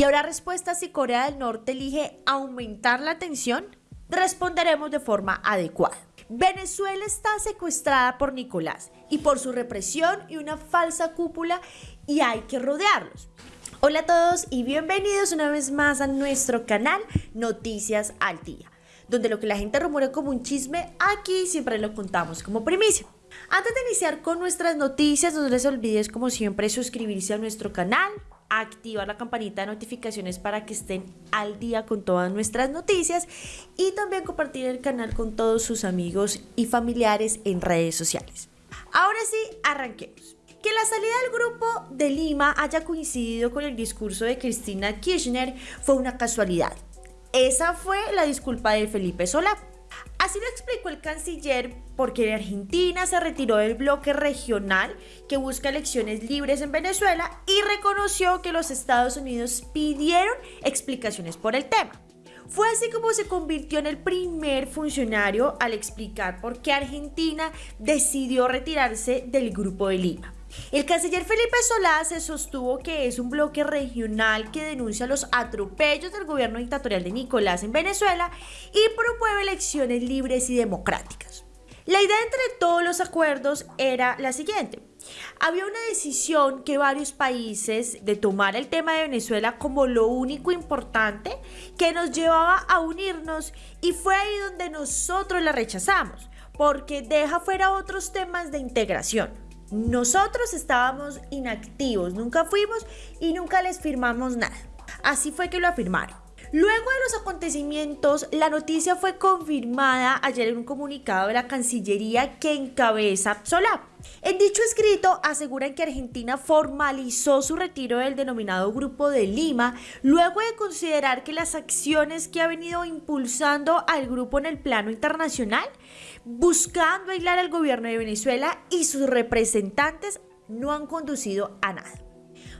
Y habrá respuesta si Corea del Norte elige aumentar la tensión. Responderemos de forma adecuada. Venezuela está secuestrada por Nicolás y por su represión y una falsa cúpula y hay que rodearlos. Hola a todos y bienvenidos una vez más a nuestro canal Noticias al Día, donde lo que la gente rumora como un chisme, aquí siempre lo contamos como primicia. Antes de iniciar con nuestras noticias, no les olvides como siempre suscribirse a nuestro canal, activar la campanita de notificaciones para que estén al día con todas nuestras noticias y también compartir el canal con todos sus amigos y familiares en redes sociales. Ahora sí, arranquemos. Que la salida del grupo de Lima haya coincidido con el discurso de Cristina Kirchner fue una casualidad. Esa fue la disculpa de Felipe Solá. Así lo explicó el canciller porque Argentina se retiró del bloque regional que busca elecciones libres en Venezuela y reconoció que los Estados Unidos pidieron explicaciones por el tema. Fue así como se convirtió en el primer funcionario al explicar por qué Argentina decidió retirarse del Grupo de Lima. El canciller Felipe Solá se sostuvo que es un bloque regional que denuncia los atropellos del gobierno dictatorial de Nicolás en Venezuela y promueve elecciones libres y democráticas. La idea entre todos los acuerdos era la siguiente. Había una decisión que varios países de tomar el tema de Venezuela como lo único importante que nos llevaba a unirnos y fue ahí donde nosotros la rechazamos, porque deja fuera otros temas de integración. Nosotros estábamos inactivos, nunca fuimos y nunca les firmamos nada. Así fue que lo afirmaron. Luego de los acontecimientos, la noticia fue confirmada ayer en un comunicado de la Cancillería que encabeza Solá. En dicho escrito aseguran que Argentina formalizó su retiro del denominado Grupo de Lima luego de considerar que las acciones que ha venido impulsando al grupo en el plano internacional, buscando aislar al gobierno de Venezuela y sus representantes, no han conducido a nada.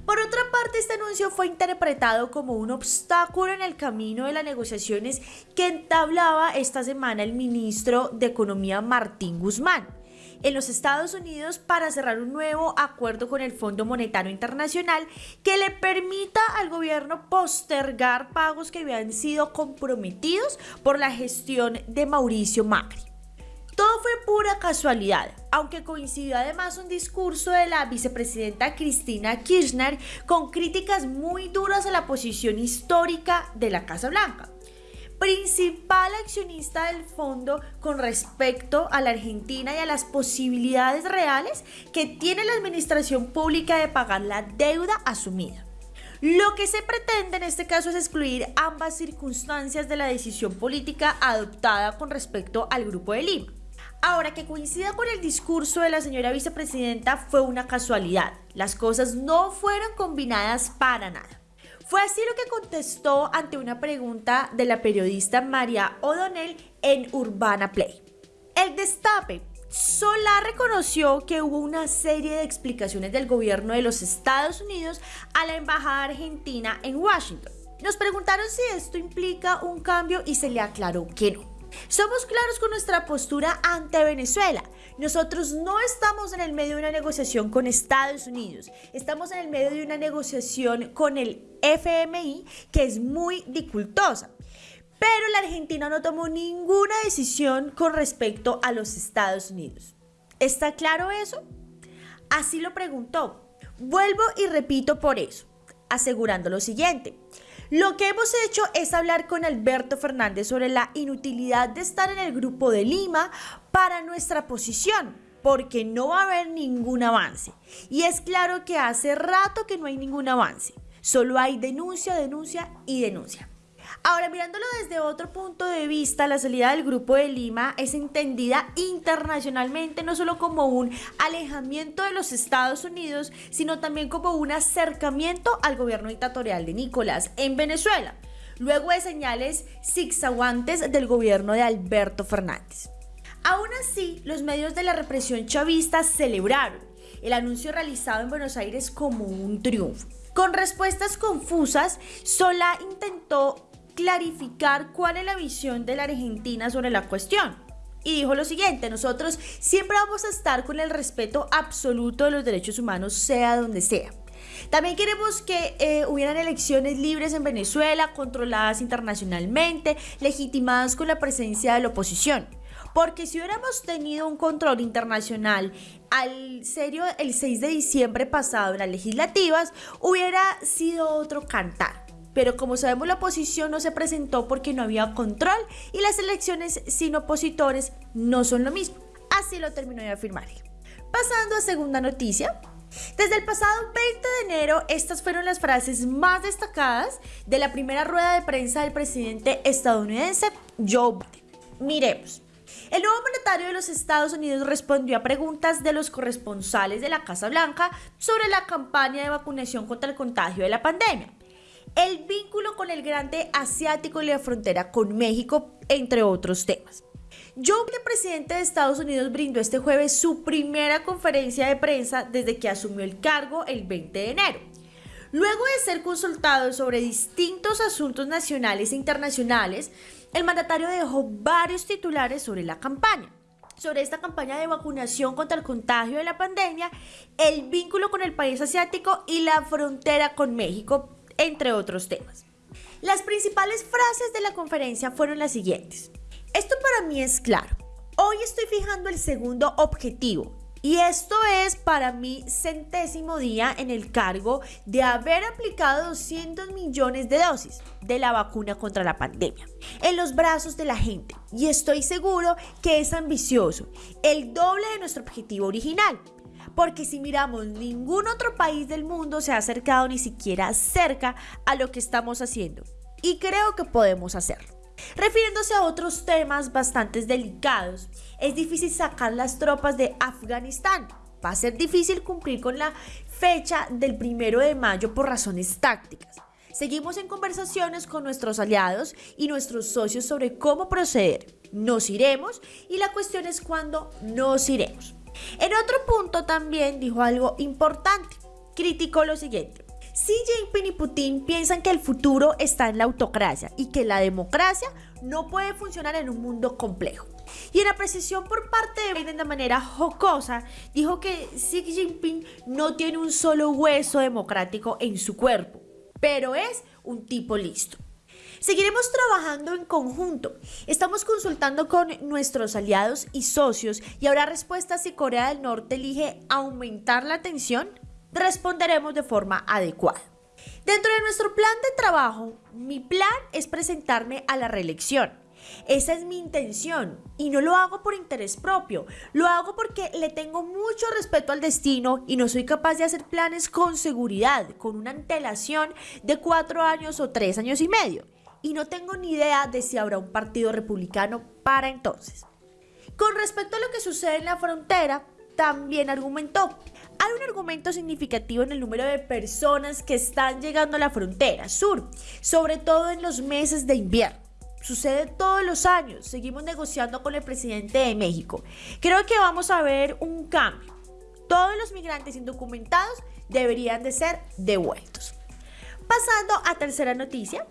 Por otra parte, este anuncio fue interpretado como un obstáculo en el camino de las negociaciones que entablaba esta semana el ministro de Economía Martín Guzmán en los Estados Unidos para cerrar un nuevo acuerdo con el Fondo Monetario Internacional que le permita al gobierno postergar pagos que habían sido comprometidos por la gestión de Mauricio Macri. Todo fue pura casualidad, aunque coincidió además un discurso de la vicepresidenta Cristina Kirchner con críticas muy duras a la posición histórica de la Casa Blanca principal accionista del fondo con respecto a la Argentina y a las posibilidades reales que tiene la administración pública de pagar la deuda asumida. Lo que se pretende en este caso es excluir ambas circunstancias de la decisión política adoptada con respecto al Grupo de Lima. Ahora, que coincida con el discurso de la señora vicepresidenta fue una casualidad. Las cosas no fueron combinadas para nada. Fue así lo que contestó ante una pregunta de la periodista María O'Donnell en Urbana Play. El destape. Solá reconoció que hubo una serie de explicaciones del gobierno de los Estados Unidos a la embajada argentina en Washington. Nos preguntaron si esto implica un cambio y se le aclaró que no. Somos claros con nuestra postura ante Venezuela. Nosotros no estamos en el medio de una negociación con Estados Unidos, estamos en el medio de una negociación con el FMI que es muy dificultosa. Pero la Argentina no tomó ninguna decisión con respecto a los Estados Unidos. ¿Está claro eso? Así lo preguntó. Vuelvo y repito por eso, asegurando lo siguiente. Lo que hemos hecho es hablar con Alberto Fernández sobre la inutilidad de estar en el grupo de Lima para nuestra posición, porque no va a haber ningún avance. Y es claro que hace rato que no hay ningún avance. Solo hay denuncia, denuncia y denuncia. Ahora, mirándolo desde otro punto de vista, la salida del Grupo de Lima es entendida internacionalmente no solo como un alejamiento de los Estados Unidos, sino también como un acercamiento al gobierno dictatorial de Nicolás en Venezuela, luego de señales zigzaguantes del gobierno de Alberto Fernández. Aún así, los medios de la represión chavista celebraron el anuncio realizado en Buenos Aires como un triunfo. Con respuestas confusas, Solá intentó clarificar cuál es la visión de la Argentina sobre la cuestión. Y dijo lo siguiente, nosotros siempre vamos a estar con el respeto absoluto de los derechos humanos, sea donde sea. También queremos que eh, hubieran elecciones libres en Venezuela, controladas internacionalmente, legitimadas con la presencia de la oposición. Porque si hubiéramos tenido un control internacional al serio el 6 de diciembre pasado en las legislativas, hubiera sido otro cantar. Pero como sabemos la oposición no se presentó porque no había control y las elecciones sin opositores no son lo mismo. Así lo terminó de afirmar. Pasando a segunda noticia, desde el pasado 20 de enero, estas fueron las frases más destacadas de la primera rueda de prensa del presidente estadounidense Joe Biden. Miremos. El nuevo mandatario de los Estados Unidos respondió a preguntas de los corresponsales de la Casa Blanca sobre la campaña de vacunación contra el contagio de la pandemia, el vínculo con el grande asiático y la frontera con México, entre otros temas. Joe Biden, presidente de Estados Unidos, brindó este jueves su primera conferencia de prensa desde que asumió el cargo el 20 de enero. Luego de ser consultado sobre distintos asuntos nacionales e internacionales, el mandatario dejó varios titulares sobre la campaña sobre esta campaña de vacunación contra el contagio de la pandemia, el vínculo con el país asiático y la frontera con México, entre otros temas. Las principales frases de la conferencia fueron las siguientes. Esto para mí es claro. Hoy estoy fijando el segundo objetivo, y esto es para mi centésimo día en el cargo de haber aplicado 200 millones de dosis de la vacuna contra la pandemia en los brazos de la gente. Y estoy seguro que es ambicioso, el doble de nuestro objetivo original. Porque si miramos, ningún otro país del mundo se ha acercado ni siquiera cerca a lo que estamos haciendo. Y creo que podemos hacerlo. Refiriéndose a otros temas bastante delicados, es difícil sacar las tropas de Afganistán. Va a ser difícil cumplir con la fecha del primero de mayo por razones tácticas. Seguimos en conversaciones con nuestros aliados y nuestros socios sobre cómo proceder. Nos iremos y la cuestión es cuándo nos iremos. En otro punto también dijo algo importante. Criticó lo siguiente. Xi Jinping y Putin piensan que el futuro está en la autocracia y que la democracia no puede funcionar en un mundo complejo. Y en la precisión por parte de Biden de manera jocosa, dijo que Xi Jinping no tiene un solo hueso democrático en su cuerpo, pero es un tipo listo. Seguiremos trabajando en conjunto. Estamos consultando con nuestros aliados y socios y habrá respuestas si Corea del Norte elige aumentar la tensión responderemos de forma adecuada. Dentro de nuestro plan de trabajo, mi plan es presentarme a la reelección. Esa es mi intención y no lo hago por interés propio, lo hago porque le tengo mucho respeto al destino y no soy capaz de hacer planes con seguridad, con una antelación de cuatro años o tres años y medio. Y no tengo ni idea de si habrá un partido republicano para entonces. Con respecto a lo que sucede en la frontera, también argumentó, hay un argumento significativo en el número de personas que están llegando a la frontera sur, sobre todo en los meses de invierno. Sucede todos los años, seguimos negociando con el presidente de México. Creo que vamos a ver un cambio. Todos los migrantes indocumentados deberían de ser devueltos. Pasando a tercera noticia,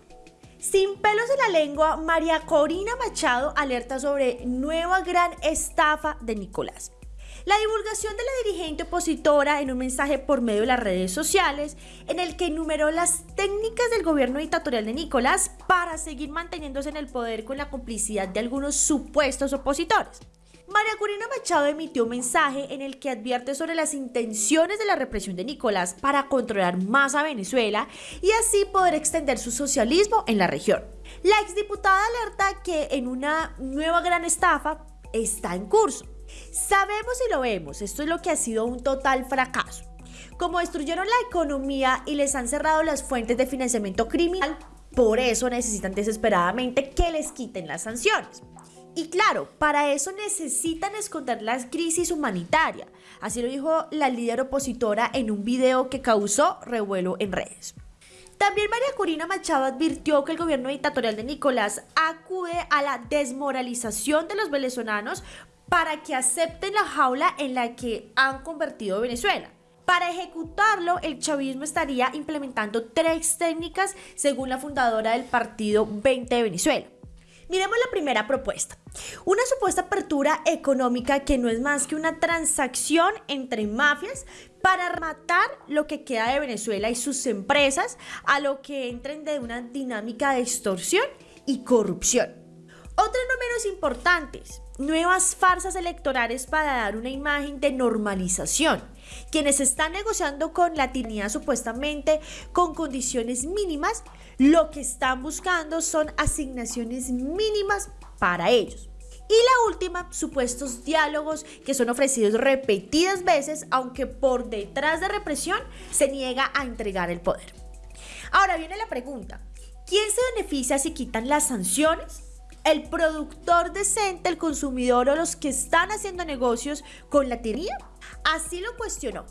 sin pelos en la lengua, María Corina Machado alerta sobre nueva gran estafa de Nicolás. La divulgación de la dirigente opositora en un mensaje por medio de las redes sociales en el que enumeró las técnicas del gobierno dictatorial de Nicolás para seguir manteniéndose en el poder con la complicidad de algunos supuestos opositores. María Corina Machado emitió un mensaje en el que advierte sobre las intenciones de la represión de Nicolás para controlar más a Venezuela y así poder extender su socialismo en la región. La exdiputada alerta que en una nueva gran estafa está en curso Sabemos y lo vemos, esto es lo que ha sido un total fracaso. Como destruyeron la economía y les han cerrado las fuentes de financiamiento criminal, por eso necesitan desesperadamente que les quiten las sanciones. Y claro, para eso necesitan esconder la crisis humanitaria. Así lo dijo la líder opositora en un video que causó revuelo en redes. También María Corina Machado advirtió que el gobierno dictatorial de Nicolás acude a la desmoralización de los venezolanos para que acepten la jaula en la que han convertido Venezuela. Para ejecutarlo, el chavismo estaría implementando tres técnicas según la fundadora del partido 20 de Venezuela. Miremos la primera propuesta. Una supuesta apertura económica que no es más que una transacción entre mafias para matar lo que queda de Venezuela y sus empresas a lo que entren de una dinámica de extorsión y corrupción. Otros no menos importantes, nuevas farsas electorales para dar una imagen de normalización. Quienes están negociando con la tiranía supuestamente con condiciones mínimas, lo que están buscando son asignaciones mínimas para ellos. Y la última, supuestos diálogos que son ofrecidos repetidas veces, aunque por detrás de represión se niega a entregar el poder. Ahora viene la pregunta, ¿quién se beneficia si quitan las sanciones? El productor decente, el consumidor o los que están haciendo negocios con la tiranía? Así lo cuestionó.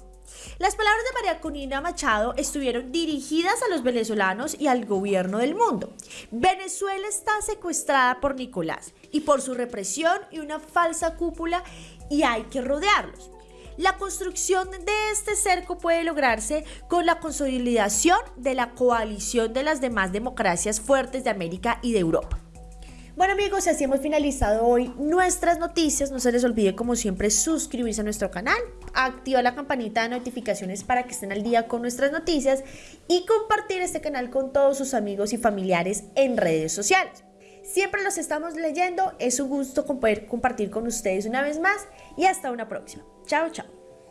Las palabras de María Conina Machado estuvieron dirigidas a los venezolanos y al gobierno del mundo. Venezuela está secuestrada por Nicolás y por su represión y una falsa cúpula y hay que rodearlos. La construcción de este cerco puede lograrse con la consolidación de la coalición de las demás democracias fuertes de América y de Europa. Bueno amigos, así hemos finalizado hoy nuestras noticias. No se les olvide como siempre suscribirse a nuestro canal, activar la campanita de notificaciones para que estén al día con nuestras noticias y compartir este canal con todos sus amigos y familiares en redes sociales. Siempre los estamos leyendo, es un gusto poder compartir con ustedes una vez más y hasta una próxima. Chao, chao.